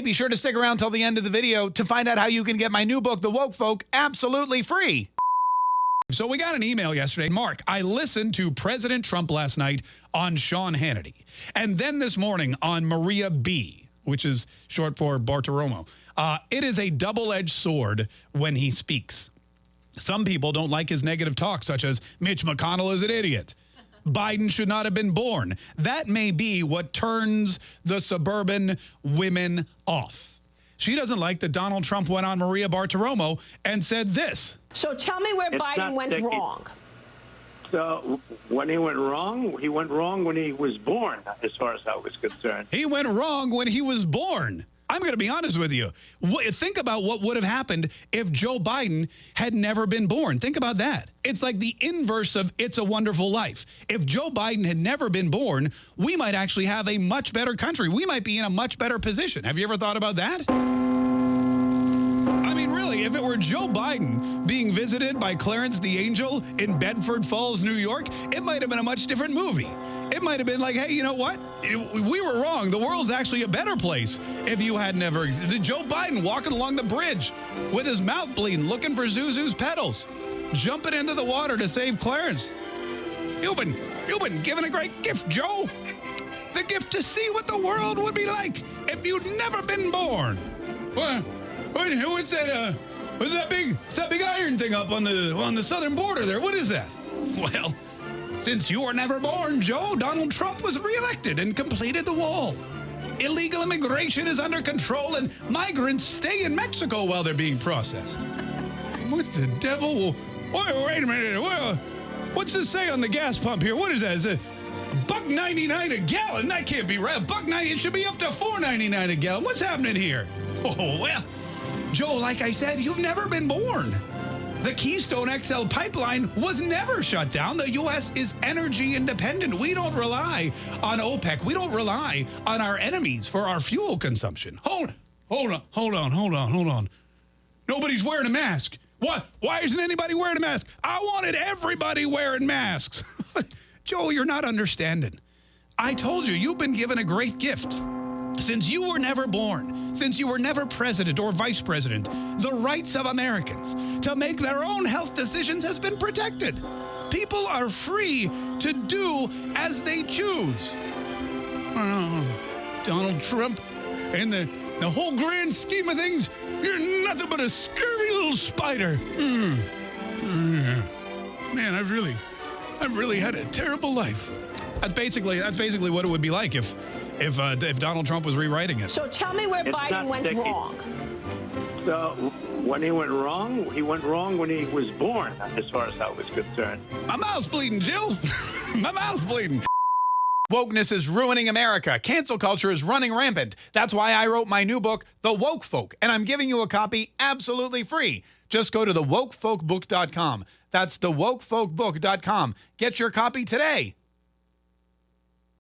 Hey, be sure to stick around till the end of the video to find out how you can get my new book, The Woke Folk, absolutely free. So we got an email yesterday. Mark, I listened to President Trump last night on Sean Hannity. And then this morning on Maria B., which is short for Bartiromo. Uh, it is a double-edged sword when he speaks. Some people don't like his negative talk, such as Mitch McConnell is an idiot. Biden should not have been born. That may be what turns the suburban women off. She doesn't like that Donald Trump went on Maria Bartiromo and said this. So tell me where It's Biden went that he- wrong. So when he went wrong, he went wrong when he was born, as far as I was concerned. He went wrong when he was born. I'm going to be honest with you. Think about what would have happened if Joe Biden had never been born. Think about that. It's like the inverse of It's a Wonderful Life. If Joe Biden had never been born, we might actually have a much better country. We might be in a much better position. Have you ever thought about that? I mean, really, if it were Joe Biden being visited by Clarence the Angel in Bedford Falls, New York, it might have been a much different movie. Might have been like, hey, you know what? We were wrong. The world's actually a better place if you had never existed. Joe Biden walking along the bridge with his mouth bleeding, looking for Zuzu's petals, jumping into the water to save Clarence. You've been, you've been given a great gift, Joe. The gift to see what the world would be like if you'd never been born. What? What? What's that? Uh, what's that big? What's that big iron thing up on the on the southern border there? What is that? Well, since you were never born, Joe, Donald Trump was reelected and completed the wall. Illegal immigration is under control, and migrants stay in Mexico while they're being processed. What the devil? Wait, wait a minute. What's this say on the gas pump here? What is that? Is it a buck ninety nine a gallon? That can't be right. Buck ninety. It should be up to four ninety nine a gallon. What's happening here? Oh well, Joe. Like I said, you've never been born. The Keystone XL pipeline was never shut down. The U.S. is energy independent. We don't rely on OPEC. We don't rely on our enemies for our fuel consumption. Hold, hold on, hold on, hold on, hold on. Nobody's wearing a mask. What? Why isn't anybody wearing a mask? I wanted everybody wearing masks. Joe, you're not understanding. I told you, you've been given a great gift. Since you were never born, since you were never president or vice president, the rights of Americans to make their own health decisions has been protected. People are free to do as they choose. Oh, Donald Trump, in the, the whole grand scheme of things, you're nothing but a scurvy little spider. Mm. Man, I've really, I've really had a terrible life. That's basically that's basically what it would be like if if uh, if Donald Trump was rewriting it. So tell me where It's Biden went sticky. wrong. So when he went wrong, he went wrong when he was born, as far as I was concerned. My mouth's bleeding, Jill. My mouth's bleeding. Wokeness is ruining America. Cancel culture is running rampant. That's why I wrote my new book, The Woke Folk, and I'm giving you a copy absolutely free. Just go to thewokefolkbook.com. That's thewokefolkbook.com. Get your copy today.